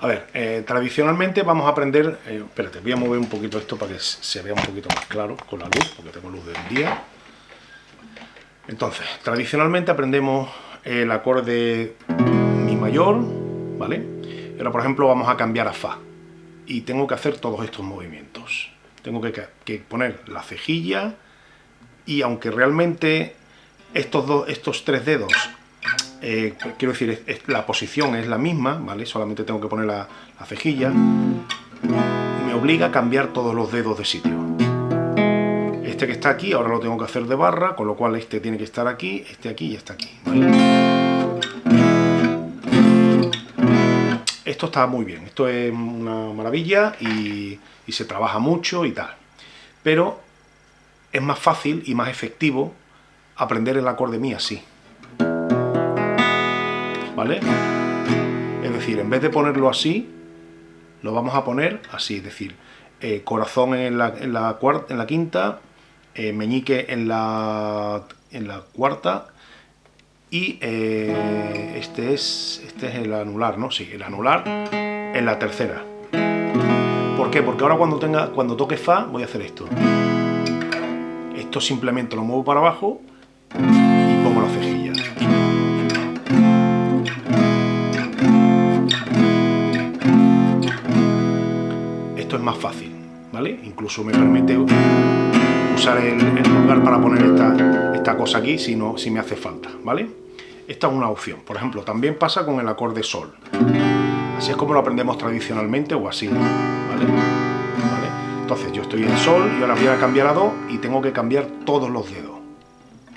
A ver, eh, tradicionalmente vamos a aprender... Eh, espérate, voy a mover un poquito esto para que se vea un poquito más claro con la luz, porque tengo luz del día. Entonces, tradicionalmente aprendemos el acorde Mi mayor, ¿vale? Ahora, por ejemplo, vamos a cambiar a Fa. Y tengo que hacer todos estos movimientos. Tengo que, poner la cejilla y aunque realmente estos, dos, estos tres dedos eh, quiero decir, la posición es la misma, ¿vale? Solamente tengo que poner la, cejilla. Me obliga a cambiar todos los dedos de sitio. Este que está aquí, ahora lo tengo que hacer de barra, con lo cual este tiene que estar aquí, este aquí y este aquí, Esto está muy bien, esto es una maravilla y, se trabaja mucho y tal. Pero es más fácil y más efectivo aprender el acorde mi así. Es decir, en vez de ponerlo así, lo vamos a poner así, es decir, eh, corazón en la, quinta, eh, meñique en la, en la cuarta y eh, este, es, este es el anular, ¿no? Sí, el anular en la tercera. ¿Por qué? Porque ahora cuando, tenga, cuando toque Fa voy a hacer esto. Esto simplemente lo muevo para abajo más fácil, ¿vale? Incluso me permite usar el, lugar para poner esta, esta, cosa aquí si, no, si me hace falta, ¿vale? Esta es una opción. Por ejemplo, también pasa con el acorde Sol. Así es como lo aprendemos tradicionalmente o así, ¿vale? Entonces yo estoy en Sol y ahora voy a cambiar a Do y tengo que cambiar todos los dedos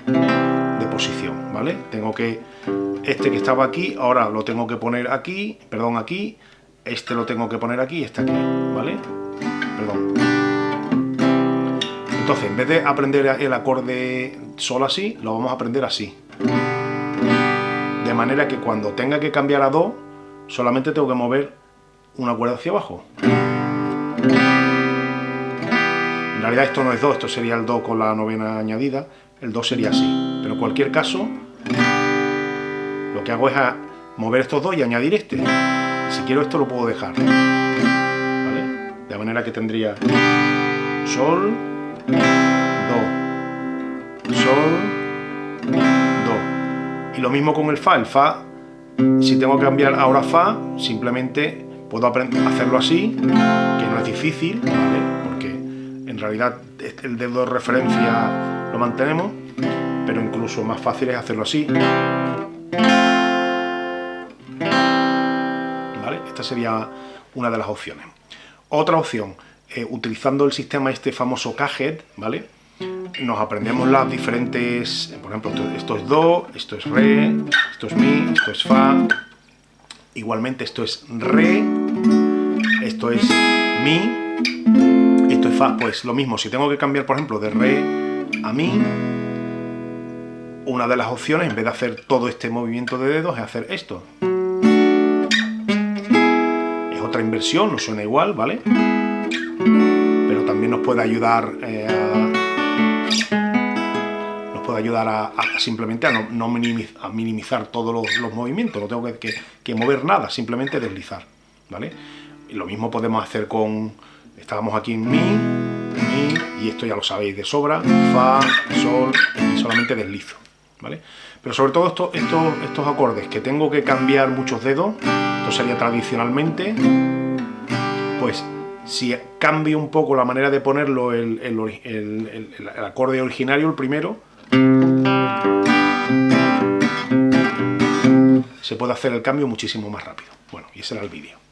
de posición, ¿vale? Tengo que... Este que estaba aquí, ahora lo tengo que poner aquí, perdón, aquí, este lo tengo que poner aquí y este aquí, ¿vale? Perdón. Entonces, en vez de aprender el acorde solo así, lo vamos a aprender así. De manera que cuando tenga que cambiar a Do, solamente tengo que mover una cuerda hacia abajo. En realidad esto no es Do, esto sería el Do con la novena añadida, el Do sería así. Pero en cualquier caso, lo que hago es mover estos dos y añadir este. Si quiero esto lo puedo dejar. De manera que tendría Sol, Do, Sol, Do. Y lo mismo con el Fa. El Fa, si tengo que cambiar ahora Fa, simplemente puedo hacerlo así, que no es difícil, porque en realidad el dedo de referencia lo mantenemos, pero incluso más fácil es hacerlo así. Esta sería una de las opciones. Otra opción, eh, utilizando el sistema este famoso Cajet, ¿vale? Nos aprendemos las diferentes, por ejemplo, esto, es Do, esto es Re, esto es Mi, esto es Fa, igualmente esto es Re, esto es Mi, esto es Fa, pues lo mismo, si tengo que cambiar, por ejemplo, de Re a Mi, una de las opciones, en vez de hacer todo este movimiento de dedos, es hacer esto inversión, no suena igual, ¿vale? Pero también nos puede ayudar eh, a, nos puede ayudar a, simplemente a, no, minimizar, todos los, movimientos, no tengo que, mover nada, simplemente deslizar, ¿vale? Y lo mismo podemos hacer con, estábamos aquí en Mi, Mi, y esto ya lo sabéis de sobra, Fa, Sol, y solamente deslizo, ¿vale? Pero sobre todo estos, estos, estos acordes que tengo que cambiar muchos dedos, esto sería tradicionalmente, pues si cambio un poco la manera de ponerlo, el, acorde originario, el primero, se puede hacer el cambio muchísimo más rápido. Bueno, y ese era el vídeo.